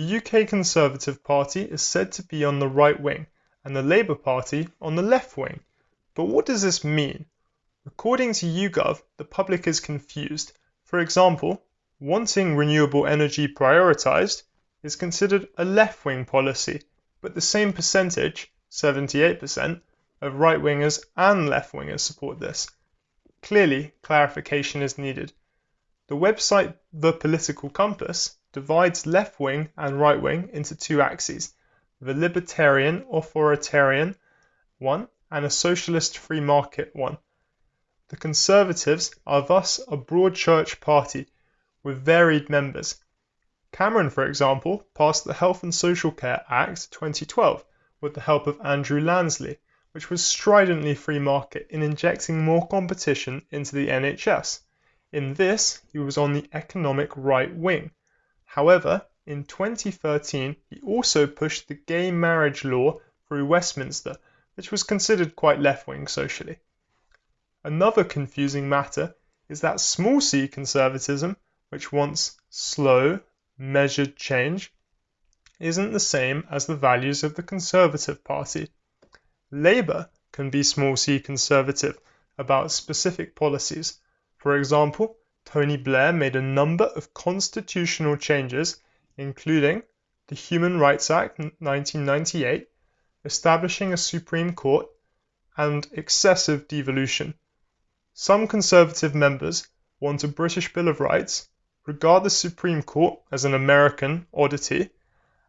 The UK Conservative Party is said to be on the right wing and the Labour Party on the left wing. But what does this mean? According to YouGov, the public is confused. For example, wanting renewable energy prioritised is considered a left wing policy, but the same percentage, 78%, of right wingers and left wingers support this. Clearly, clarification is needed. The website The Political Compass divides left wing and right wing into two axes the libertarian authoritarian one and a socialist free market one. The Conservatives are thus a broad church party with varied members. Cameron, for example, passed the Health and Social Care Act 2012 with the help of Andrew Lansley, which was stridently free market in injecting more competition into the NHS. In this, he was on the economic right wing. However, in 2013 he also pushed the gay marriage law through Westminster, which was considered quite left wing socially. Another confusing matter is that small c conservatism, which wants slow, measured change, isn't the same as the values of the Conservative Party. Labour can be small c conservative about specific policies. For example, Tony Blair made a number of constitutional changes including the Human Rights Act 1998, establishing a Supreme Court, and excessive devolution. Some Conservative members want a British Bill of Rights, regard the Supreme Court as an American oddity,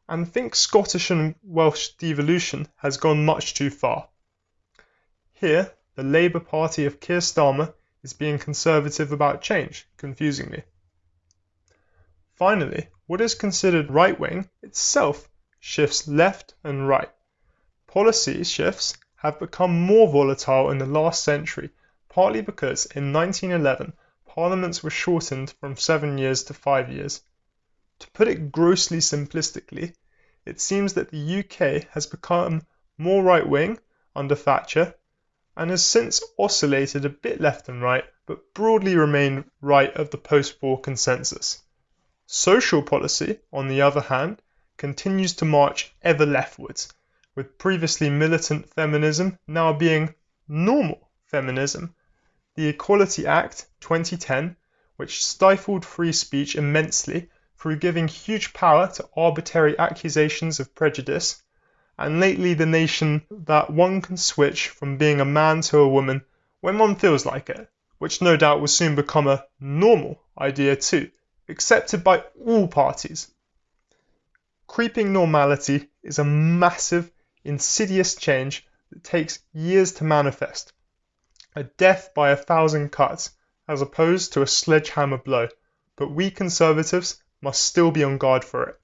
and think Scottish and Welsh devolution has gone much too far. Here, the Labour Party of Keir Starmer is being conservative about change, confusingly. Finally, what is considered right wing itself shifts left and right. Policy shifts have become more volatile in the last century, partly because in 1911 parliaments were shortened from seven years to five years. To put it grossly simplistically, it seems that the UK has become more right wing under Thatcher and has since oscillated a bit left and right, but broadly remained right of the post war consensus. Social policy, on the other hand, continues to march ever leftwards, with previously militant feminism now being normal feminism. The Equality Act 2010, which stifled free speech immensely through giving huge power to arbitrary accusations of prejudice, and lately the notion that one can switch from being a man to a woman when one feels like it, which no doubt will soon become a normal idea too accepted by all parties. Creeping normality is a massive, insidious change that takes years to manifest. A death by a thousand cuts, as opposed to a sledgehammer blow, but we conservatives must still be on guard for it.